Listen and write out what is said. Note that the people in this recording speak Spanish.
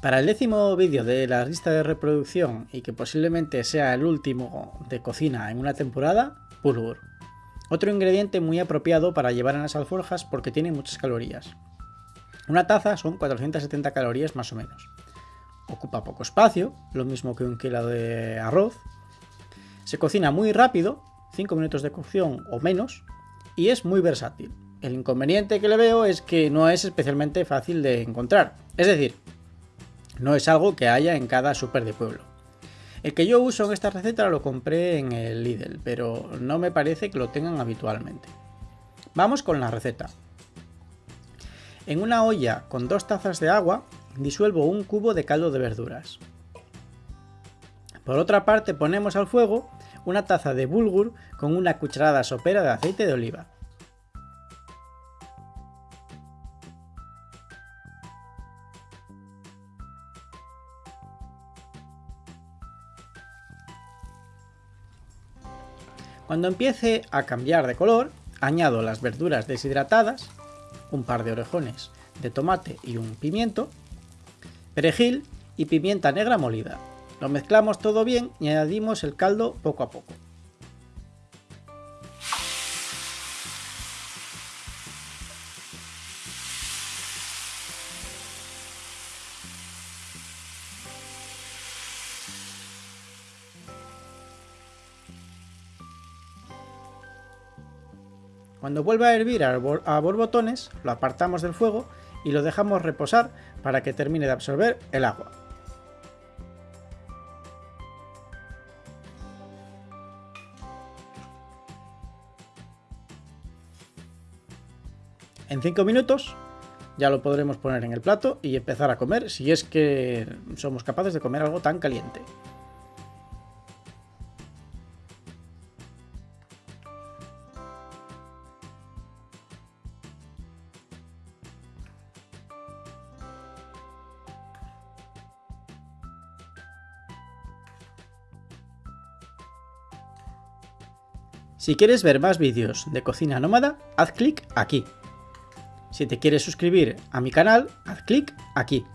Para el décimo vídeo de la lista de reproducción y que posiblemente sea el último de cocina en una temporada, bulgur. Otro ingrediente muy apropiado para llevar en las alforjas porque tiene muchas calorías. Una taza son 470 calorías más o menos. Ocupa poco espacio, lo mismo que un kilo de arroz. Se cocina muy rápido, 5 minutos de cocción o menos, y es muy versátil. El inconveniente que le veo es que no es especialmente fácil de encontrar. Es decir, no es algo que haya en cada super de pueblo. El que yo uso en esta receta lo compré en el Lidl, pero no me parece que lo tengan habitualmente. Vamos con la receta. En una olla con dos tazas de agua disuelvo un cubo de caldo de verduras. Por otra parte ponemos al fuego una taza de bulgur con una cucharada sopera de aceite de oliva. Cuando empiece a cambiar de color, añado las verduras deshidratadas, un par de orejones de tomate y un pimiento, perejil y pimienta negra molida. Lo mezclamos todo bien y añadimos el caldo poco a poco. Cuando vuelva a hervir a borbotones, lo apartamos del fuego y lo dejamos reposar para que termine de absorber el agua. En 5 minutos ya lo podremos poner en el plato y empezar a comer si es que somos capaces de comer algo tan caliente. Si quieres ver más vídeos de cocina nómada, haz clic aquí. Si te quieres suscribir a mi canal, haz clic aquí.